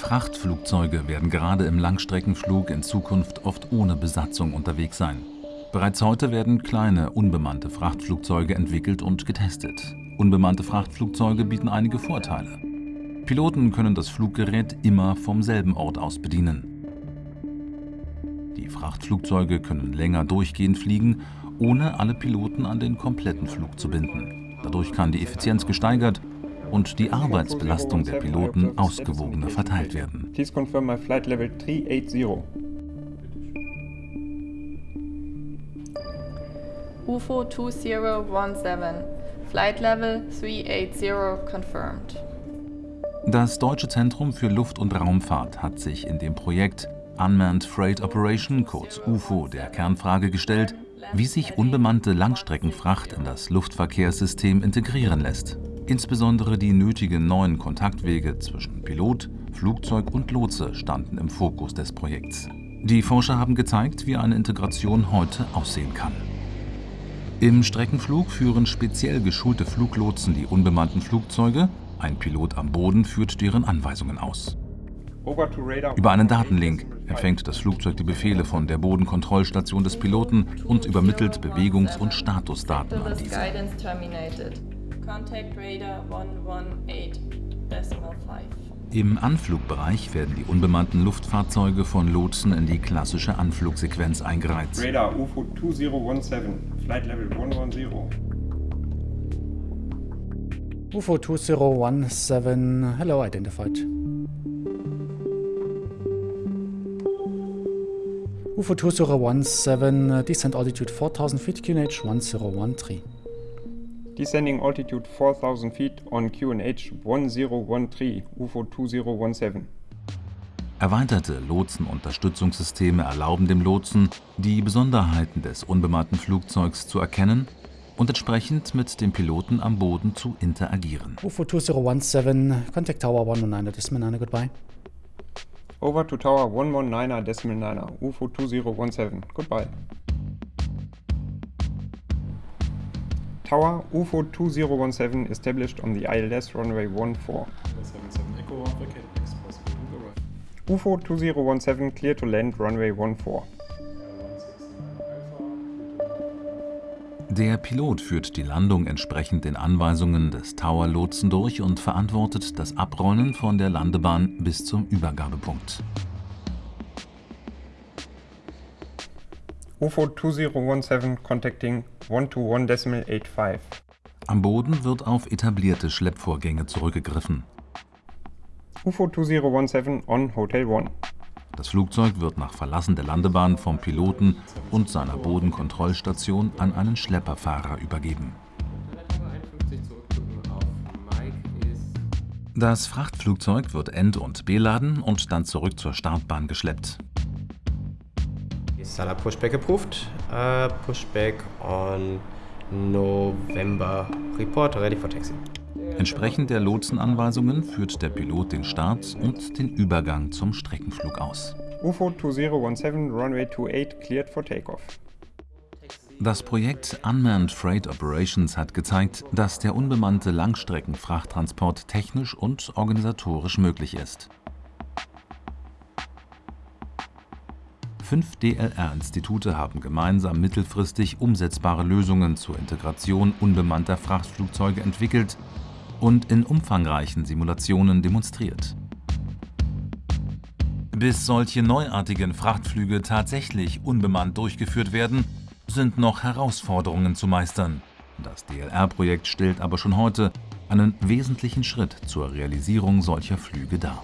Frachtflugzeuge werden gerade im Langstreckenflug in Zukunft oft ohne Besatzung unterwegs sein. Bereits heute werden kleine, unbemannte Frachtflugzeuge entwickelt und getestet. Unbemannte Frachtflugzeuge bieten einige Vorteile. Piloten können das Fluggerät immer vom selben Ort aus bedienen. Die Frachtflugzeuge können länger durchgehend fliegen, ohne alle Piloten an den kompletten Flug zu binden. Dadurch kann die Effizienz gesteigert und die Arbeitsbelastung der Piloten ausgewogener verteilt werden. Please confirm my flight level 380. UFO 2017, Flight Level 380 confirmed. Das Deutsche Zentrum für Luft- und Raumfahrt hat sich in dem Projekt Unmanned Freight Operation, kurz UFO, der Kernfrage gestellt, wie sich unbemannte Langstreckenfracht in das Luftverkehrssystem integrieren lässt. Insbesondere die nötigen neuen Kontaktwege zwischen Pilot, Flugzeug und Lotse standen im Fokus des Projekts. Die Forscher haben gezeigt, wie eine Integration heute aussehen kann. Im Streckenflug führen speziell geschulte Fluglotsen die unbemannten Flugzeuge, ein Pilot am Boden führt deren Anweisungen aus. Über einen Datenlink empfängt das Flugzeug die Befehle von der Bodenkontrollstation des Piloten und übermittelt Bewegungs- und Statusdaten an diese. Im Anflugbereich werden die unbemannten Luftfahrzeuge von Lotsen in die klassische Anflugsequenz eingereiht. Radar UFO 2017, Flight Level 110. UFO 2017, hello identified. UFO 2017, uh, descent altitude 4000 feet, QNH 1013. Descending altitude 4000 feet on QNH 1013, UFO 2017. Erweiterte Lotsenunterstützungssysteme erlauben dem Lotsen, die Besonderheiten des unbemannten Flugzeugs zu erkennen und entsprechend mit dem Piloten am Boden zu interagieren. UFO 2017, contact tower 119, decimal 9, goodbye. Over to Tower 119er decimal 9er, UFO 2017. Goodbye. Tower UFO 2017 established on the ILS runway 14. UFO 2017 clear to land runway 14. Der Pilot führt die Landung entsprechend den Anweisungen des Tower-Lotsen durch und verantwortet das Abrollen von der Landebahn bis zum Übergabepunkt. UFO 2017 contacting 121.85. Am Boden wird auf etablierte Schleppvorgänge zurückgegriffen. UFO 2017 on Hotel 1. Das Flugzeug wird nach Verlassen der Landebahn vom Piloten und seiner Bodenkontrollstation an einen Schlepperfahrer übergeben. Das Frachtflugzeug wird end- und beladen und dann zurück zur Startbahn geschleppt. SALA pushback approved. Uh, pushback on November. Report ready for taxi. Entsprechend der Lotsenanweisungen führt der Pilot den Start und den Übergang zum Streckenflug aus. UFO 2017 runway 28 cleared for takeoff. Das Projekt Unmanned Freight Operations hat gezeigt, dass der unbemannte Langstreckenfrachttransport technisch und organisatorisch möglich ist. Fünf DLR-Institute haben gemeinsam mittelfristig umsetzbare Lösungen zur Integration unbemannter Frachtflugzeuge entwickelt und in umfangreichen Simulationen demonstriert. Bis solche neuartigen Frachtflüge tatsächlich unbemannt durchgeführt werden, sind noch Herausforderungen zu meistern. Das DLR-Projekt stellt aber schon heute einen wesentlichen Schritt zur Realisierung solcher Flüge dar.